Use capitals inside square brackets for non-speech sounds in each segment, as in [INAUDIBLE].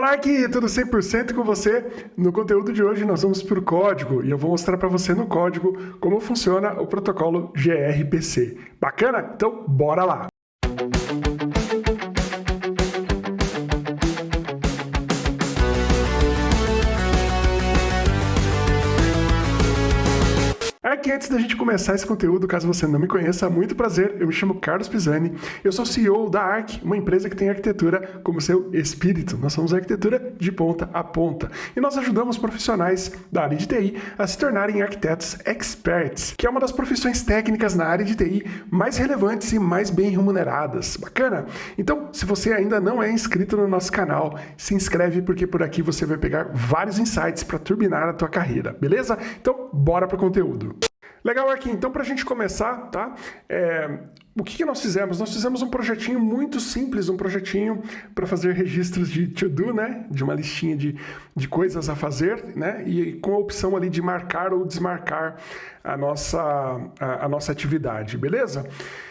Fala aqui, tudo 100% com você. No conteúdo de hoje nós vamos para o código e eu vou mostrar para você no código como funciona o protocolo gRPC. Bacana? Então bora lá! Aqui antes da gente começar esse conteúdo, caso você não me conheça, muito prazer, eu me chamo Carlos Pisani, eu sou CEO da ARC, uma empresa que tem arquitetura como seu espírito. Nós somos arquitetura de ponta a ponta e nós ajudamos profissionais da área de TI a se tornarem arquitetos experts, que é uma das profissões técnicas na área de TI mais relevantes e mais bem remuneradas. Bacana? Então, se você ainda não é inscrito no nosso canal, se inscreve porque por aqui você vai pegar vários insights para turbinar a tua carreira, beleza? Então, bora para o conteúdo. Legal, aqui. Então, para a gente começar, tá? É, o que, que, nós fizemos? Nós fizemos um projetinho muito simples, um projetinho para fazer registros de to-do, né? De uma listinha de, de coisas a fazer, né? E com a opção ali de marcar ou desmarcar a nossa, a, a nossa atividade, beleza?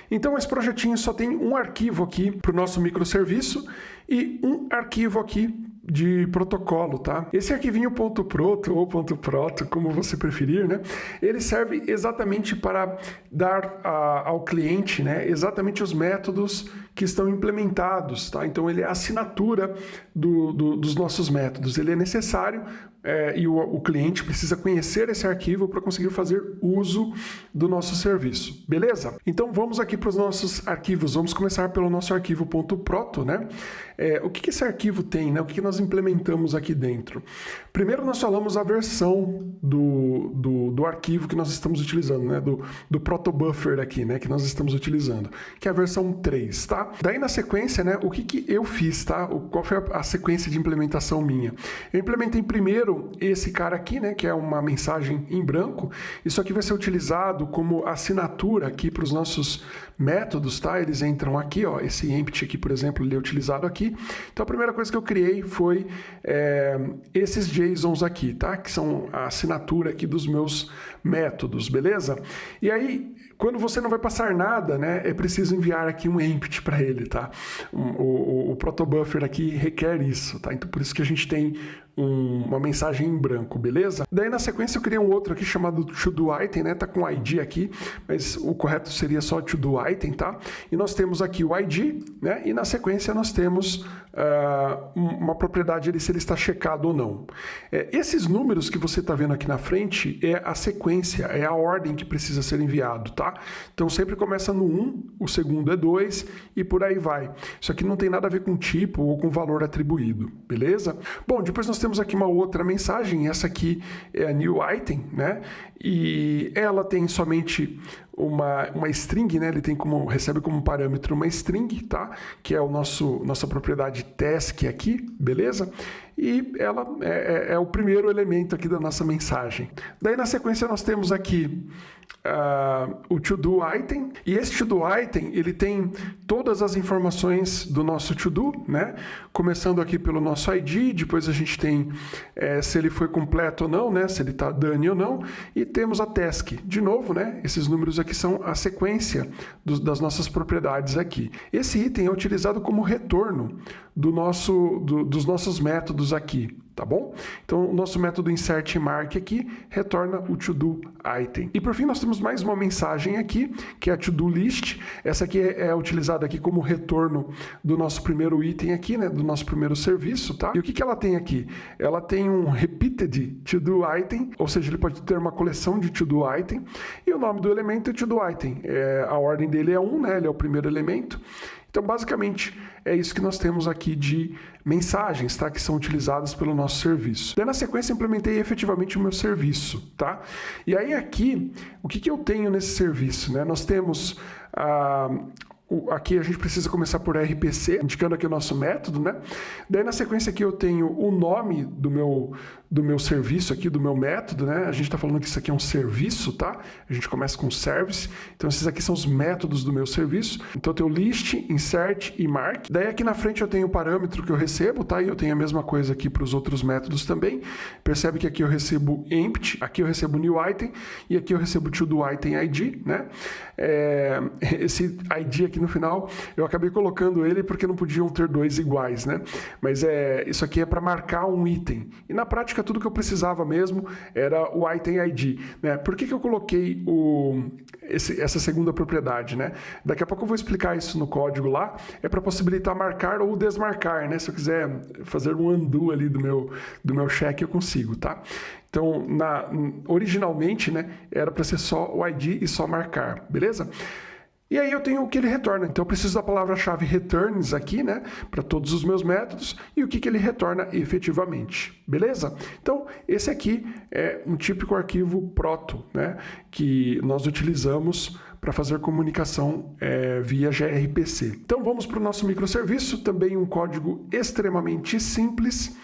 Então, esse projetinho só tem um arquivo aqui para o nosso microserviço e um arquivo aqui de protocolo, tá? Esse arquivinho .proto ou .proto, como você preferir, né? Ele serve exatamente para dar a, ao cliente, né, exatamente os métodos que estão implementados, tá? Então ele é a assinatura do, do, dos nossos métodos. Ele é necessário é, e o, o, cliente precisa conhecer esse arquivo para conseguir fazer uso do nosso serviço, beleza? Então vamos aqui para os nossos arquivos, vamos começar pelo nosso arquivo .proto, né? É, o que, que, esse arquivo tem, né? O que, que, nós implementamos aqui dentro? Primeiro nós falamos a versão do, do, do arquivo que nós estamos utilizando, né? Do, do protobuffer aqui, né? Que nós estamos utilizando, que é a versão 3, tá? Daí na sequência, né? O que, que eu fiz, tá? O, qual foi a, a sequência de implementação minha? Eu implementei primeiro esse cara aqui, né, que é uma mensagem em branco, isso aqui vai ser utilizado como assinatura aqui para os nossos métodos, tá? Eles entram aqui, ó, esse empty aqui, por exemplo, ele é utilizado aqui. Então a primeira coisa que eu criei foi é, esses JSONs aqui, tá? Que são a assinatura aqui dos meus métodos, beleza? E aí, quando você não vai passar nada, né, é preciso enviar aqui um empty para ele, tá? O, o, o protobuffer aqui requer isso, tá? Então por isso que a gente tem um, uma mensagem em branco, beleza? Daí na sequência eu criei um outro aqui chamado to-do item, né? Tá com ID aqui, mas o correto seria só to-do item, tá? E nós temos aqui o ID, né? E na sequência nós temos uh, uma propriedade ali se ele está checado ou não. É, esses números que você está vendo aqui na frente é a sequência, é a ordem que precisa ser enviado, tá? Então sempre começa no 1, o segundo é 2 e por aí vai. Isso aqui não tem nada a ver com tipo ou com valor atribuído, beleza? Bom, depois nós temos temos aqui uma outra mensagem, essa aqui é a new item, né? E ela tem somente uma, uma string, né? Ele tem como recebe como parâmetro uma string, tá? Que é o nosso nossa propriedade task aqui, beleza? E ela é, é, é o primeiro elemento aqui da nossa mensagem. Daí na sequência nós temos aqui uh, o to-do item. E esse to-do item, ele tem todas as informações do nosso to-do, né? Começando aqui pelo nosso ID, depois a gente tem é, se ele foi completo ou não, né? Se ele está done ou não. E temos a task. De novo, né? Esses números aqui são a sequência do, das nossas propriedades aqui. Esse item é utilizado como retorno do nosso, do, dos nossos métodos aqui tá bom? Então, o nosso método insert mark aqui retorna o to-do item. E por fim, nós temos mais uma mensagem aqui, que é a to-do list. Essa aqui é, é, utilizada aqui como retorno do nosso primeiro item aqui, né, do nosso primeiro serviço, tá? E o que, que ela tem aqui? Ela tem um repeated to-do item, ou seja, ele pode ter uma coleção de to-do item, e o nome do elemento é to-do item. É, a ordem dele é 1, um, né, ele é o primeiro elemento, então, basicamente, é isso que nós temos aqui de mensagens, tá? Que são utilizadas pelo nosso serviço. Daí, na sequência, implementei efetivamente o meu serviço, tá? E aí, aqui, o que, que eu tenho nesse serviço, né? Nós temos ah, aqui a gente precisa começar por RPC, indicando aqui o nosso método, né? Daí na sequência aqui eu tenho o nome do meu, do meu serviço aqui, do meu método, né? A gente está falando que isso aqui é um serviço, tá? A gente começa com service, então esses aqui são os métodos do meu serviço. Então eu tenho list, insert e mark. Daí aqui na frente eu tenho o parâmetro que eu recebo, tá? E eu tenho a mesma coisa aqui para os outros métodos também. Percebe que aqui eu recebo empty, aqui eu recebo new item e aqui eu recebo to do item ID, né? É, esse ID aqui no final, eu acabei colocando ele porque não podiam ter dois iguais, né? Mas é, isso aqui é para marcar um item. E na prática, tudo que eu precisava mesmo era o item ID, né? Por que, que eu coloquei o, esse, essa segunda propriedade, né? Daqui a pouco eu vou explicar isso no código lá. É para possibilitar marcar ou desmarcar, né? Se eu quiser fazer um undo ali do meu, do meu cheque, eu consigo, tá? Então, na, originalmente, né, era para ser só o ID e só marcar, beleza? E aí eu tenho o que ele retorna. Então eu preciso da palavra-chave returns aqui, né, para todos os meus métodos e o que, que ele retorna efetivamente, beleza? Então esse aqui é um típico arquivo proto, né, que nós utilizamos para fazer comunicação é, via gRPC. Então vamos para o nosso microserviço, também um código extremamente simples.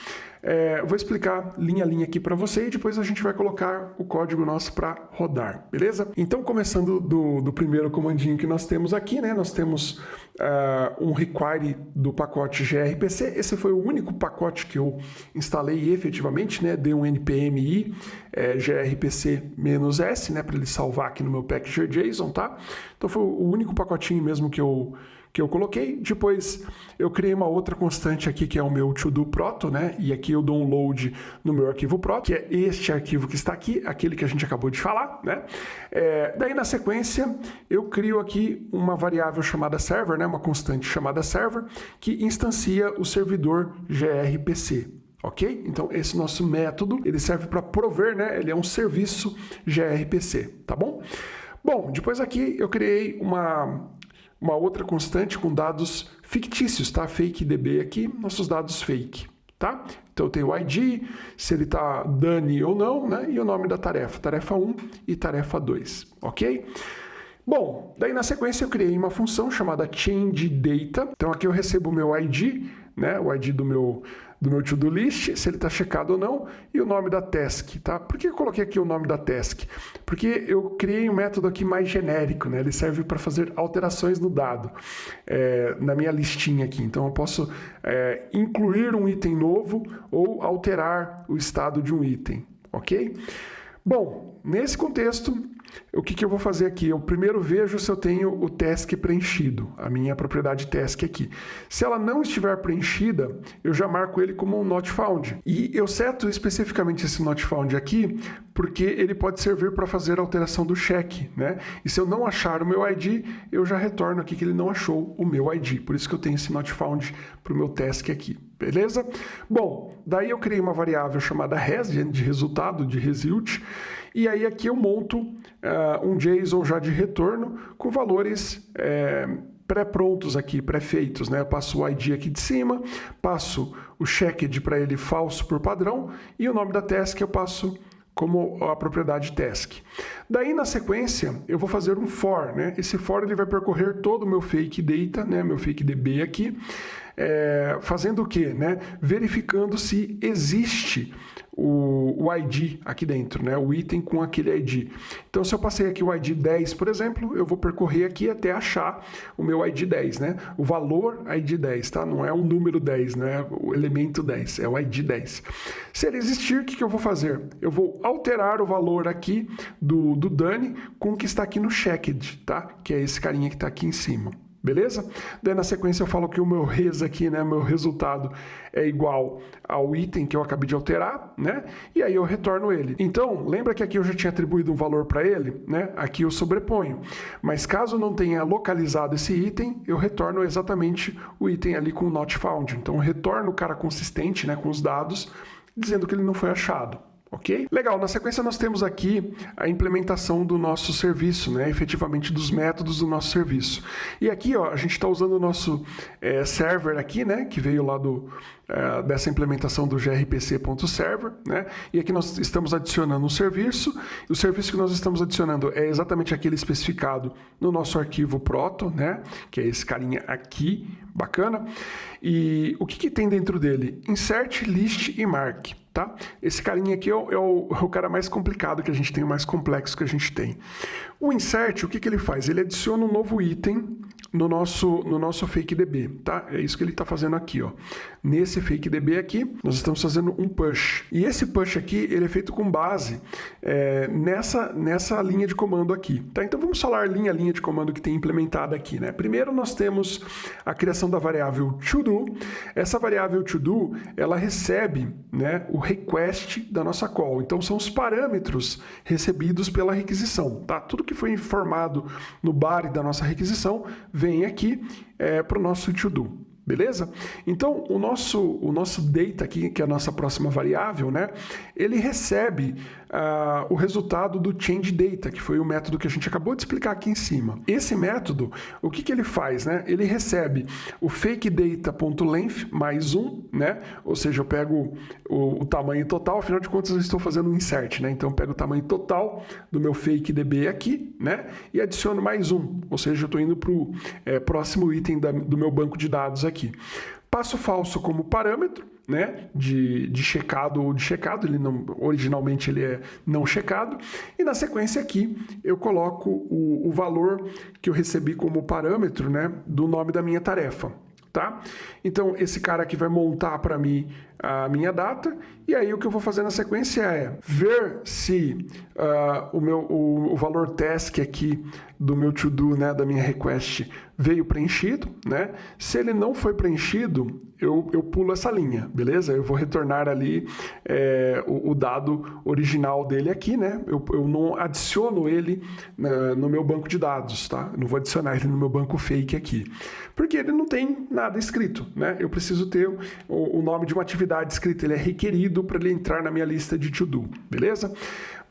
É, vou explicar linha a linha aqui para você e depois a gente vai colocar o código nosso para rodar, beleza? Então, começando do, do, primeiro comandinho que nós temos aqui, né? Nós temos uh, um require do pacote gRPC. Esse foi o único pacote que eu instalei efetivamente, né? Dei um npmi é, grpc-s, né? Para ele salvar aqui no meu package.json, tá? Então foi o único pacotinho mesmo que eu que eu coloquei. Depois eu criei uma outra constante aqui que é o meu to-do proto, né? E aqui eu dou um load no meu arquivo proto, que é este arquivo que está aqui, aquele que a gente acabou de falar, né? É, daí na sequência eu crio aqui uma variável chamada server, né? Uma constante chamada server que instancia o servidor grpc. Ok? Então esse nosso método ele serve para prover, né? Ele é um serviço grpc, tá bom? Bom, depois aqui eu criei uma uma outra constante com dados fictícios, tá? Fake DB aqui, nossos dados fake, tá? Então eu tenho o ID, se ele está Dani ou não, né? E o nome da tarefa, tarefa 1 e tarefa 2, ok? Bom, daí na sequência eu criei uma função chamada changeData. Então aqui eu recebo o meu ID, né? O ID do meu, do meu to-do list, se ele está checado ou não, e o nome da task, tá? Por que eu coloquei aqui o nome da task? Porque eu criei um método aqui mais genérico, né? Ele serve para fazer alterações no dado, é, na minha listinha aqui. Então eu posso é, incluir um item novo ou alterar o estado de um item, ok? Bom, nesse contexto, o que, que, eu vou fazer aqui? Eu primeiro vejo se eu tenho o task preenchido, a minha propriedade task aqui. Se ela não estiver preenchida, eu já marco ele como um not found. E eu seto especificamente esse not found aqui, porque ele pode servir para fazer a alteração do cheque, né? E se eu não achar o meu ID, eu já retorno aqui que ele não achou o meu ID. Por isso que eu tenho esse not found para o meu task aqui. Beleza? Bom, daí eu criei uma variável chamada res, de resultado, de result, e aí aqui eu monto uh, um JSON já de retorno com valores é, pré-prontos aqui, pré-feitos, né? Eu passo o ID aqui de cima, passo o checked para ele falso por padrão e o nome da task eu passo como a propriedade task. Daí na sequência eu vou fazer um for, né? Esse for ele vai percorrer todo o meu fake data, né? Meu fake DB aqui, é, fazendo o quê? Né? Verificando se existe o, o, ID aqui dentro, né? o item com aquele ID. Então, se eu passei aqui o ID 10, por exemplo, eu vou percorrer aqui até achar o meu ID 10, né? o valor ID 10, tá? não é o número 10, não é o elemento 10, é o ID 10. Se ele existir, o que, que eu vou fazer? Eu vou alterar o valor aqui do, do Dani com o que está aqui no checked, tá? que é esse carinha que está aqui em cima beleza? Daí na sequência eu falo que o meu res aqui, né, meu resultado é igual ao item que eu acabei de alterar, né? E aí eu retorno ele. Então, lembra que aqui eu já tinha atribuído um valor para ele, né? Aqui eu sobreponho. Mas caso não tenha localizado esse item, eu retorno exatamente o item ali com not found. Então, retorno o cara consistente, né, com os dados, dizendo que ele não foi achado ok? Legal, na sequência nós temos aqui a implementação do nosso serviço, né? efetivamente dos métodos do nosso serviço. E aqui ó, a gente está usando o nosso é, server aqui, né? que veio lá do, é, dessa implementação do grpc.server, né? e aqui nós estamos adicionando um serviço, o serviço que nós estamos adicionando é exatamente aquele especificado no nosso arquivo proto, né? que é esse carinha aqui, bacana, e o que, que tem dentro dele? Insert, list e mark. Tá? Esse carinha aqui é o, é, o, é o, cara mais complicado que a gente tem, o mais complexo que a gente tem. O insert, o que, que ele faz? Ele adiciona um novo item no nosso, no nosso fake DB, tá? É isso que ele está fazendo aqui, ó. Nesse fake DB aqui, nós estamos fazendo um push. E esse push aqui, ele é feito com base é, nessa, nessa linha de comando aqui, tá? Então vamos falar linha linha de comando que tem implementada aqui, né? Primeiro nós temos a criação da variável todo. Essa variável todo, ela recebe, né, o request da nossa call. Então são os parâmetros recebidos pela requisição, tá? Tudo que foi informado no body da nossa requisição vem aqui é, para o nosso to-do. Beleza? Então, o nosso, o nosso data aqui, que é a nossa próxima variável, né? Ele recebe uh, o resultado do change data, que foi o método que a gente acabou de explicar aqui em cima. Esse método, o que, que ele faz, né? Ele recebe o fake data.length mais um, né? Ou seja, eu pego o, o, tamanho total, afinal de contas eu estou fazendo um insert, né? Então eu pego o tamanho total do meu fake db aqui, né? E adiciono mais um, ou seja, eu estou indo para o é, próximo item da, do meu banco de dados aqui. Passo falso como parâmetro, né, de, de checado ou de checado, ele não, originalmente ele é não checado, e na sequência aqui eu coloco o, o valor que eu recebi como parâmetro, né, do nome da minha tarefa, tá? Então esse cara aqui vai montar para mim a minha data, e aí o que eu vou fazer na sequência é ver se uh, o, meu, o, o, valor task aqui do meu to-do, né, da minha request, veio preenchido, né? Se ele não foi preenchido, eu, eu pulo essa linha, beleza? Eu vou retornar ali é, o, o, dado original dele aqui, né? Eu, eu não adiciono ele no meu banco de dados, tá? Eu não vou adicionar ele no meu banco fake aqui, porque ele não tem nada escrito, né? Eu preciso ter o, o nome de uma atividade escrita, ele é requerido para ele entrar na minha lista de to-do, beleza?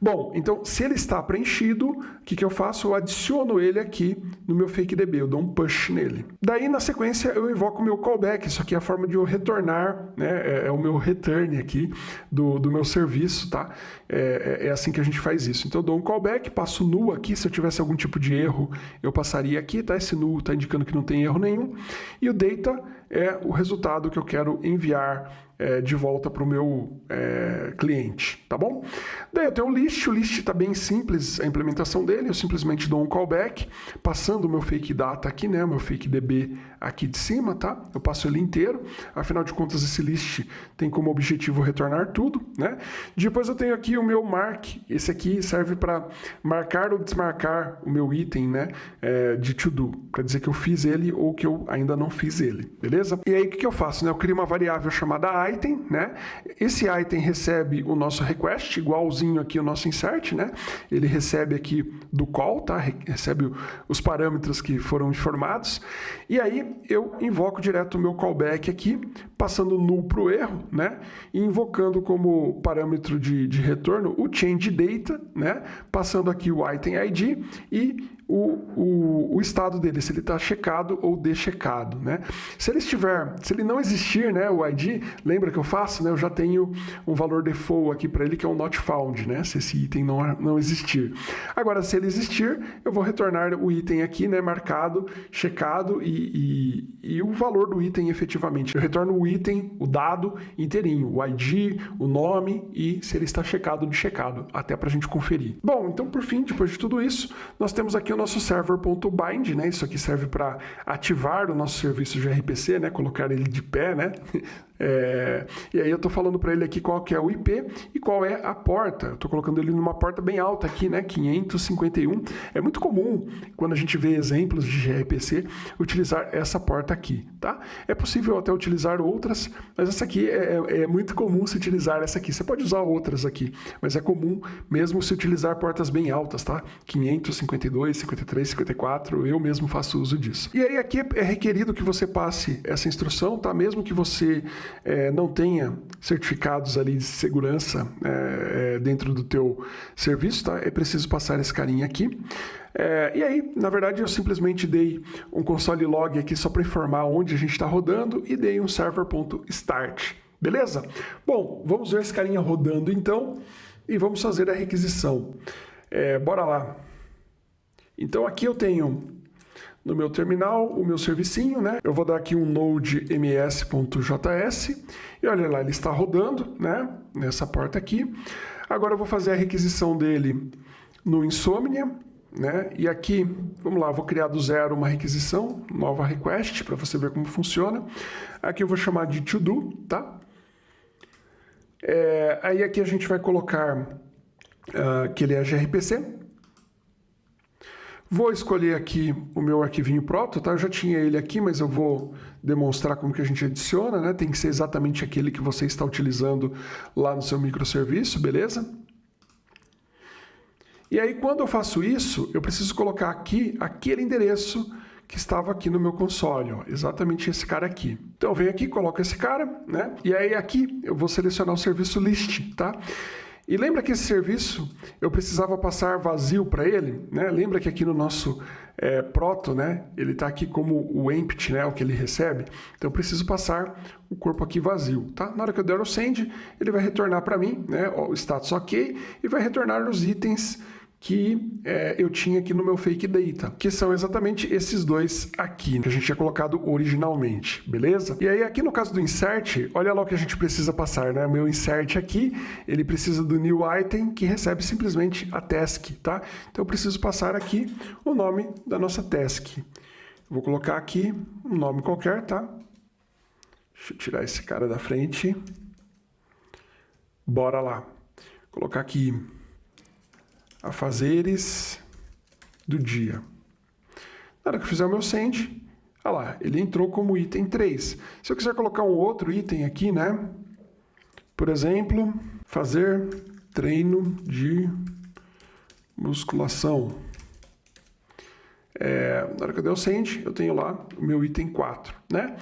Bom, então se ele está preenchido, o que, que eu faço? Eu adiciono ele aqui no meu fake DB, eu dou um push nele. Daí na sequência eu invoco o meu callback, isso aqui é a forma de eu retornar, né? é, é o meu return aqui do, do meu serviço, tá? É, é, é, assim que a gente faz isso. Então eu dou um callback, passo null aqui, se eu tivesse algum tipo de erro eu passaria aqui, tá? Esse null está indicando que não tem erro nenhum. E o data é o resultado que eu quero enviar é, de volta para o meu é, cliente, tá bom? Daí eu tenho o list, o list está bem simples a implementação dele, eu simplesmente dou um callback, passando o meu fake data aqui, né, o meu fake DB aqui de cima, tá? Eu passo ele inteiro, afinal de contas esse list tem como objetivo retornar tudo, né? Depois eu tenho aqui o meu mark, esse aqui serve para marcar ou desmarcar o meu item, né, é, de to do, para dizer que eu fiz ele ou que eu ainda não fiz ele, beleza? E aí o que, que eu faço, né? Eu crio uma variável chamada item, né? Esse item recebe o nosso request, igualzinho aqui o nosso insert, né? Ele recebe aqui do call, tá? Recebe os parâmetros que foram informados. E aí eu invoco direto o meu callback aqui, passando null para o erro, né? E invocando como parâmetro de, de retorno o change data, né? Passando aqui o item ID e o, o, o, estado dele, se ele está checado ou deschecado, né? Se ele estiver, se ele não existir, né, o ID, lembra que eu faço, né? Eu já tenho um valor default aqui para ele que é um not found, né? Se esse item não, não existir. Agora, se ele existir, eu vou retornar o item aqui, né, marcado, checado e, e, e o valor do item efetivamente. Eu retorno o item, o dado inteirinho, o ID, o nome e se ele está checado ou checado, até para a gente conferir. Bom, então por fim, depois de tudo isso, nós temos aqui o nosso server.bind, né? Isso aqui serve para ativar o nosso serviço de RPC, né? Colocar ele de pé, né? [LAUGHS] É, e aí eu estou falando para ele aqui qual que é o IP e qual é a porta. Estou colocando ele numa porta bem alta aqui, né? 551. É muito comum, quando a gente vê exemplos de gRPC, utilizar essa porta aqui, tá? É possível até utilizar outras, mas essa aqui é, é, é muito comum se utilizar essa aqui. Você pode usar outras aqui, mas é comum mesmo se utilizar portas bem altas, tá? 552, 53, 54, eu mesmo faço uso disso. E aí aqui é requerido que você passe essa instrução, tá? Mesmo que você é, não tenha certificados ali de segurança é, é, dentro do teu serviço, tá? É preciso passar esse carinha aqui. É, e aí, na verdade, eu simplesmente dei um console log aqui só para informar onde a gente está rodando e dei um server.start. Beleza? Bom, vamos ver esse carinha rodando então e vamos fazer a requisição. É, bora lá. Então aqui eu tenho no meu terminal o meu servicinho, né? Eu vou dar aqui um node ms.js e olha lá, ele está rodando, né? Nessa porta aqui. Agora eu vou fazer a requisição dele no Insomnia, né? E aqui, vamos lá, vou criar do zero uma requisição, nova request, para você ver como funciona. Aqui eu vou chamar de to do, tá? É, aí aqui a gente vai colocar uh, que ele é gRPC. Vou escolher aqui o meu arquivinho proto, tá? Eu já tinha ele aqui, mas eu vou demonstrar como que a gente adiciona, né? Tem que ser exatamente aquele que você está utilizando lá no seu microserviço, beleza? E aí, quando eu faço isso, eu preciso colocar aqui aquele endereço que estava aqui no meu console, ó, exatamente esse cara aqui. Então, eu venho aqui, coloco esse cara, né? E aí aqui eu vou selecionar o serviço list, tá? E lembra que esse serviço eu precisava passar vazio para ele, né? Lembra que aqui no nosso é, proto, né? Ele está aqui como o empty, né? O que ele recebe. Então eu preciso passar o corpo aqui vazio, tá? Na hora que eu der o send, ele vai retornar para mim, né? O status ok e vai retornar os itens que é, eu tinha aqui no meu fake data, que são exatamente esses dois aqui, que a gente tinha colocado originalmente, beleza? E aí aqui no caso do insert, olha lá o que a gente precisa passar, né? Meu insert aqui, ele precisa do new item, que recebe simplesmente a task, tá? Então eu preciso passar aqui o nome da nossa task. vou colocar aqui um nome qualquer, tá? Deixa eu tirar esse cara da frente. Bora lá. Vou colocar aqui a fazeres do dia. Na hora que eu fizer o meu send, olha lá, ele entrou como item 3. Se eu quiser colocar um outro item aqui, né? Por exemplo, fazer treino de musculação. É, na hora que eu der o send, eu tenho lá o meu item 4, né?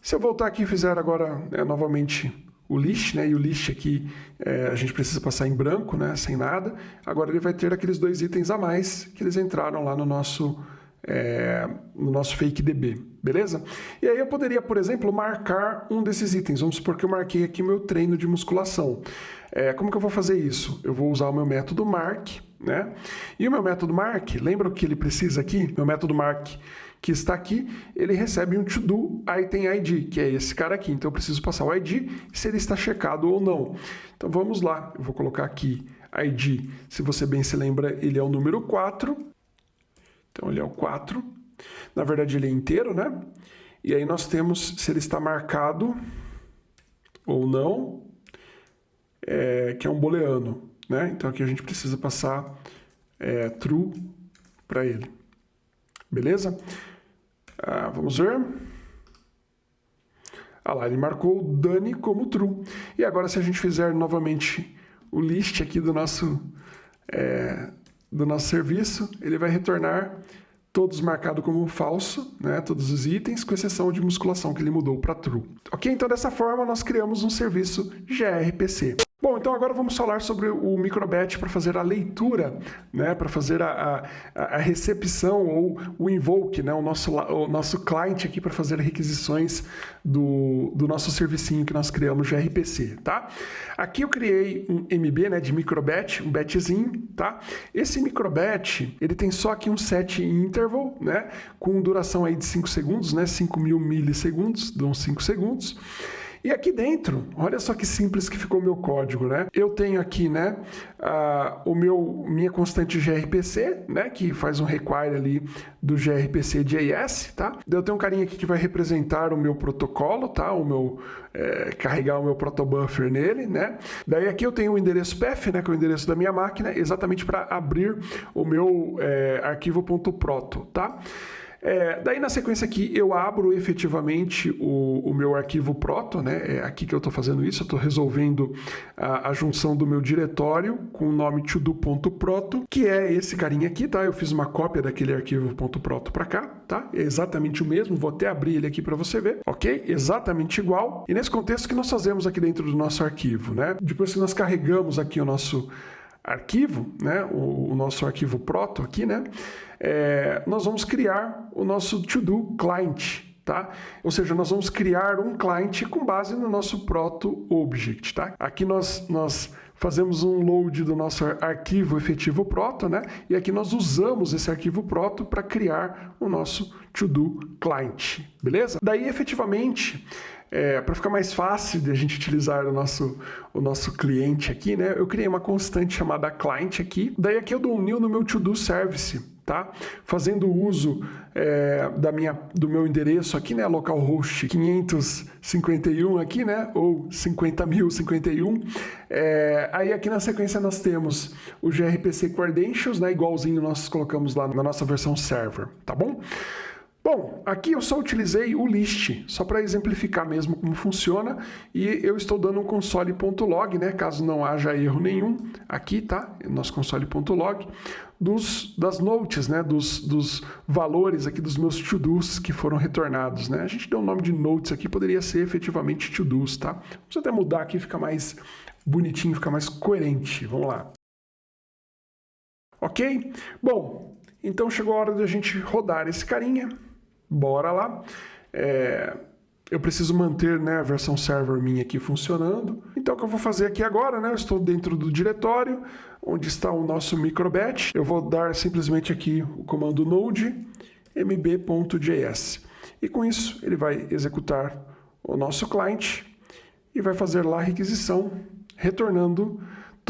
Se eu voltar aqui e fizer agora né, novamente o list, né? E o list aqui é, a gente precisa passar em branco, né? Sem nada. Agora ele vai ter aqueles dois itens a mais que eles entraram lá no nosso é, no nosso fake DB, beleza? E aí eu poderia, por exemplo, marcar um desses itens. Vamos supor que eu marquei aqui meu treino de musculação. É, como que eu vou fazer isso? Eu vou usar o meu método mark, né? E o meu método mark, lembra o que ele precisa aqui? Meu método mark que está aqui, ele recebe um to-do item ID, que é esse cara aqui. Então eu preciso passar o ID se ele está checado ou não. Então vamos lá, eu vou colocar aqui ID, se você bem se lembra, ele é o número 4. Então ele é o 4. Na verdade ele é inteiro, né? E aí nós temos se ele está marcado ou não, é, que é um booleano, né? Então aqui a gente precisa passar é, true para ele. Beleza? Ah, vamos ver. Ah lá, ele marcou o Dani como true. E agora se a gente fizer novamente o list aqui do nosso, é, do nosso serviço, ele vai retornar todos marcados como falso, né, todos os itens, com exceção de musculação que ele mudou para true. Ok? Então dessa forma nós criamos um serviço gRPC. Bom, então agora vamos falar sobre o microbatch para fazer a leitura, né, para fazer a, a, a, recepção ou o invoke, né, o nosso, o nosso client aqui para fazer requisições do, do nosso servicinho que nós criamos de RPC, tá? Aqui eu criei um MB, né, de microbatch, um batchzinho, tá? Esse microbatch, ele tem só aqui um set interval, né, com duração aí de 5 segundos, né, 5 mil milissegundos, dão 5 segundos. E aqui dentro, olha só que simples que ficou o meu código, né? Eu tenho aqui, né, o meu, minha constante gRPC, né, que faz um require ali do gRPC JS, tá? Eu tenho um carinha aqui que vai representar o meu protocolo, tá? O meu, é, carregar o meu protobuffer nele, né? Daí aqui eu tenho o endereço path, né, que é o endereço da minha máquina, exatamente para abrir o meu é, arquivo.proto, tá? É, daí na sequência aqui eu abro efetivamente o, o meu arquivo proto, né? É aqui que eu estou fazendo isso, eu estou resolvendo a, a, junção do meu diretório com o nome todo.proto, que é esse carinha aqui, tá? Eu fiz uma cópia daquele arquivo .proto para cá, tá? É exatamente o mesmo, vou até abrir ele aqui para você ver, ok? Exatamente igual. E nesse contexto que nós fazemos aqui dentro do nosso arquivo, né? Depois que nós carregamos aqui o nosso arquivo, né, o, o, nosso arquivo proto aqui, né, é, nós vamos criar o nosso to-do client, tá? Ou seja, nós vamos criar um client com base no nosso proto object, tá? Aqui nós, nós fazemos um load do nosso arquivo efetivo proto, né? E aqui nós usamos esse arquivo proto para criar o nosso to-do client, beleza? Daí, efetivamente, é, para ficar mais fácil de a gente utilizar o nosso, o nosso cliente aqui, né? Eu criei uma constante chamada client aqui. Daí aqui eu dou um new no meu to-do service, tá? Fazendo uso é, da minha, do meu endereço aqui, né? Localhost 551 aqui, né? Ou 50.051. É, aí aqui na sequência nós temos o gRPC Credentials, né? Igualzinho nós colocamos lá na nossa versão server, tá bom? Bom, aqui eu só utilizei o list, só para exemplificar mesmo como funciona, e eu estou dando um console.log, né, caso não haja erro nenhum, aqui, tá, nosso console.log, dos, das notes, né, dos, dos valores aqui dos meus to-dos que foram retornados, né, a gente deu o um nome de notes aqui, poderia ser efetivamente to-dos, tá, vamos até mudar aqui, fica mais bonitinho, fica mais coerente, vamos lá. Ok? Bom, então chegou a hora de a gente rodar esse carinha, bora lá. É, eu preciso manter né, a versão server minha aqui funcionando. Então o que eu vou fazer aqui agora, né, eu estou dentro do diretório, onde está o nosso microbatch. Eu vou dar simplesmente aqui o comando node mb.js. E com isso ele vai executar o nosso client e vai fazer lá a requisição, retornando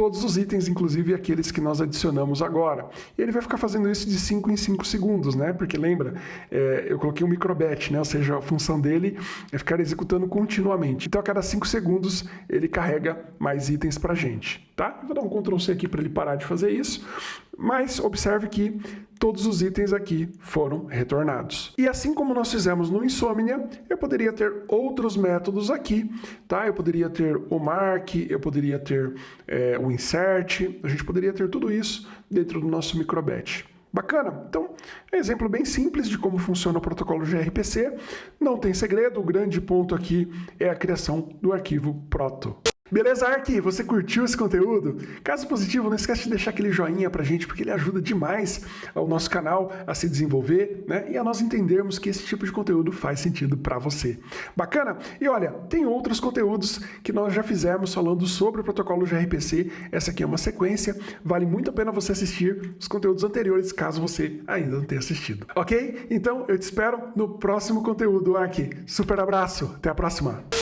todos os itens, inclusive aqueles que nós adicionamos agora. E ele vai ficar fazendo isso de 5 em 5 segundos, né? Porque lembra, é, eu coloquei um microbatch, né? Ou seja, a função dele é ficar executando continuamente. Então a cada 5 segundos ele carrega mais itens para a gente, tá? Vou dar um Ctrl C aqui para ele parar de fazer isso. Mas observe que todos os itens aqui foram retornados. E assim como nós fizemos no Insomnia, eu poderia ter outros métodos aqui, tá? Eu poderia ter o mark, eu poderia ter é, o insert, a gente poderia ter tudo isso dentro do nosso microbatch. Bacana? Então, é um exemplo bem simples de como funciona o protocolo gRPC. Não tem segredo, o grande ponto aqui é a criação do arquivo proto. Beleza, Ark? Você curtiu esse conteúdo? Caso positivo, não esquece de deixar aquele joinha pra gente, porque ele ajuda demais ao nosso canal a se desenvolver, né? E a nós entendermos que esse tipo de conteúdo faz sentido para você. Bacana? E olha, tem outros conteúdos que nós já fizemos falando sobre o protocolo gRPC. Essa aqui é uma sequência. Vale muito a pena você assistir os conteúdos anteriores, caso você ainda não tenha assistido. Ok? Então, eu te espero no próximo conteúdo, Ark. Super abraço. Até a próxima.